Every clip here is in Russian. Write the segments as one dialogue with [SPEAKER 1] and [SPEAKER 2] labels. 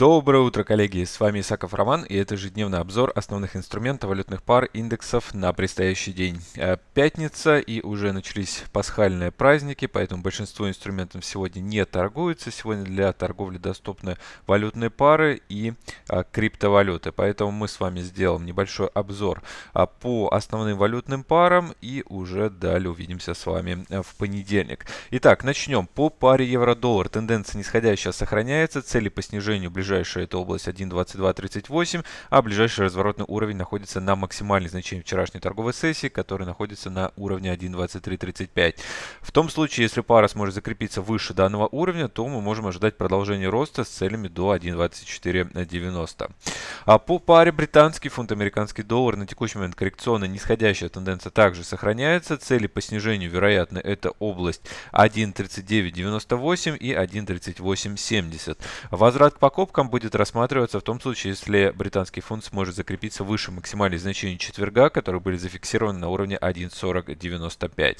[SPEAKER 1] Доброе утро, коллеги! С вами Исаков Роман, и это ежедневный обзор основных инструментов валютных пар индексов на предстоящий день. Э, пятница, и уже начались пасхальные праздники, поэтому большинство инструментов сегодня не торгуется. Сегодня для торговли доступны валютные пары и а, криптовалюты. Поэтому мы с вами сделаем небольшой обзор а, по основным валютным парам, и уже далее увидимся с вами э, в понедельник. Итак, начнем. По паре евро-доллар тенденция нисходящая сохраняется, цели по снижению ближайшие ближайшая это область 1.2238, а ближайший разворотный уровень находится на максимальной значении вчерашней торговой сессии, который находится на уровне 1.2335. В том случае, если пара сможет закрепиться выше данного уровня, то мы можем ожидать продолжения роста с целями до 1.2490. А по паре британский фунт, американский доллар на текущий момент коррекционная нисходящая тенденция также сохраняется. Цели по снижению, вероятно, это область 1.3998 и 1.3870. Возврат к покупкам будет рассматриваться в том случае, если британский фунт сможет закрепиться выше максимальных значений четверга, которые были зафиксированы на уровне 1.4095.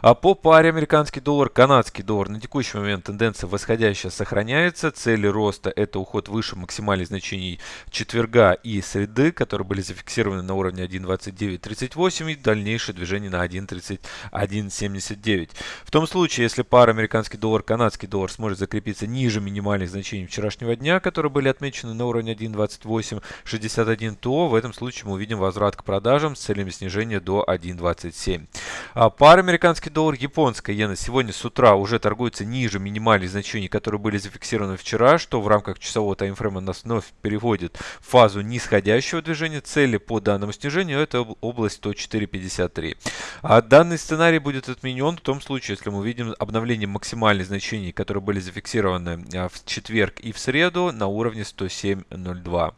[SPEAKER 1] А по паре американский доллар, канадский доллар на текущий момент тенденция восходящая сохраняется. Цели роста это уход выше максимальных значений четверга и среды, которые были зафиксированы на уровне 1.2938 и дальнейшее движение на 1.3179. В том случае, если пара американский доллар, канадский доллар сможет закрепиться ниже минимальных значений вчерашнего дня, которые были отмечены на уровне 1.2861, то в этом случае мы увидим возврат к продажам с целями снижения до 1.27. А пара американский доллар, японская иена сегодня с утра уже торгуется ниже минимальных значений, которые были зафиксированы вчера, что в рамках часового таймфрейма нас вновь переводит в фазу нисходящего движения. Цели по данному снижению это область 104.53. А данный сценарий будет отменен в том случае, если мы увидим обновление максимальных значений, которые были зафиксированы а, в четверг и в среду на уровне 107.02.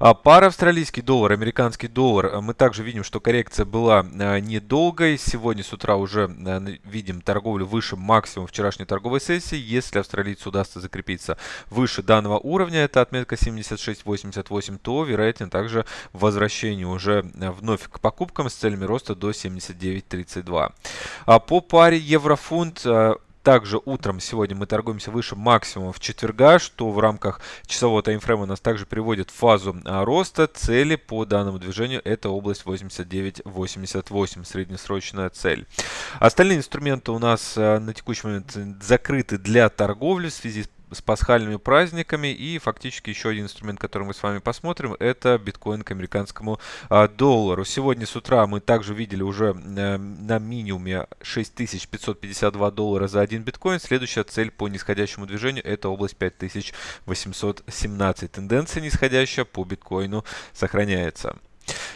[SPEAKER 1] А пара австралийский доллар, американский доллар. Мы также видим, что коррекция была а, недолгой. Сегодня с утра уже а, видим торговлю выше максимума вчерашней торговой сессии. Если австралийцу удастся закрепиться выше данного уровня, это отметка 76.88, то вероятно также возвращение уже вновь к покупкам с целями роста до 79.32. А по паре еврофунт также утром сегодня мы торгуемся выше максимума в четверга, что в рамках часового таймфрейма нас также приводит в фазу а, роста. Цели по данному движению это область 89.88, среднесрочная цель. Остальные инструменты у нас а, на текущий момент закрыты для торговли в связи с с пасхальными праздниками. И фактически еще один инструмент, который мы с вами посмотрим, это биткоин к американскому а, доллару. Сегодня с утра мы также видели уже а, на минимуме 6552 доллара за один биткоин. Следующая цель по нисходящему движению это область 5817. Тенденция нисходящая по биткоину сохраняется.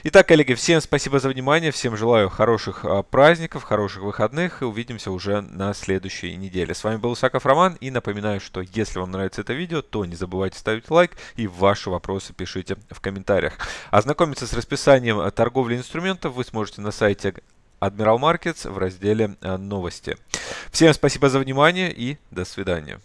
[SPEAKER 1] Итак, коллеги, всем спасибо за внимание, всем желаю хороших а, праздников, хороших выходных и увидимся уже на следующей неделе. С вами был Исаков Роман и напоминаю, что если вам нравится это видео, то не забывайте ставить лайк и ваши вопросы пишите в комментариях. Ознакомиться с расписанием торговли инструментов вы сможете на сайте Admiral Markets в разделе а, «Новости». Всем спасибо за внимание и до свидания.